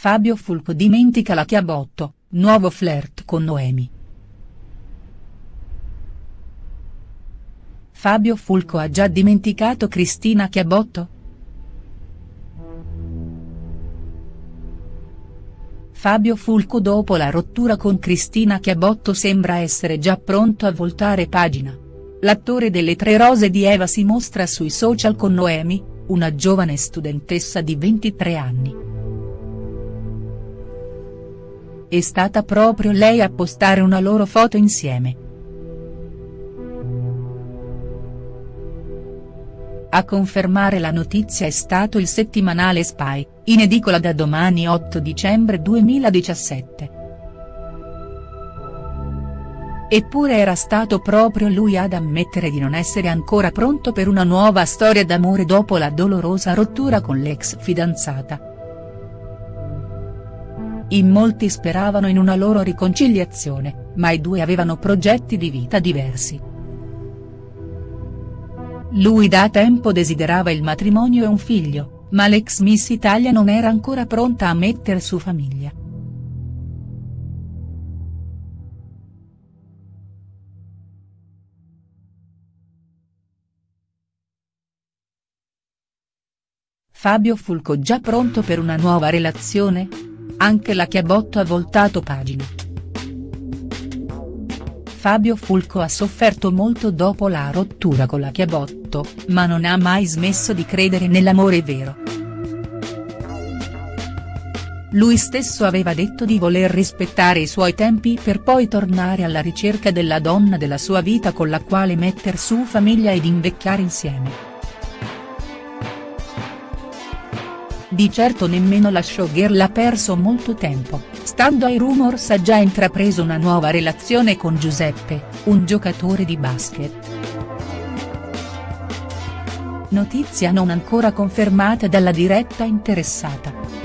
Fabio Fulco dimentica la Chiabotto, nuovo flirt con Noemi. Fabio Fulco ha già dimenticato Cristina Chiabotto?. Fabio Fulco dopo la rottura con Cristina Chiabotto sembra essere già pronto a voltare pagina. L'attore delle Tre Rose di Eva si mostra sui social con Noemi, una giovane studentessa di 23 anni. È stata proprio lei a postare una loro foto insieme. A confermare la notizia è stato il settimanale Spy, in edicola da domani 8 dicembre 2017. Eppure era stato proprio lui ad ammettere di non essere ancora pronto per una nuova storia d'amore dopo la dolorosa rottura con l'ex fidanzata. In molti speravano in una loro riconciliazione, ma i due avevano progetti di vita diversi. Lui da tempo desiderava il matrimonio e un figlio, ma l'ex Miss Italia non era ancora pronta a mettere su famiglia. Fabio Fulco già pronto per una nuova relazione?. Anche la Chiabotto ha voltato pagina. Fabio Fulco ha sofferto molto dopo la rottura con la Chiabotto, ma non ha mai smesso di credere nell'amore vero. Lui stesso aveva detto di voler rispettare i suoi tempi per poi tornare alla ricerca della donna della sua vita con la quale metter su famiglia ed invecchiare insieme. Di certo nemmeno la showgirl ha perso molto tempo, stando ai rumors ha già intrapreso una nuova relazione con Giuseppe, un giocatore di basket. Notizia non ancora confermata dalla diretta interessata.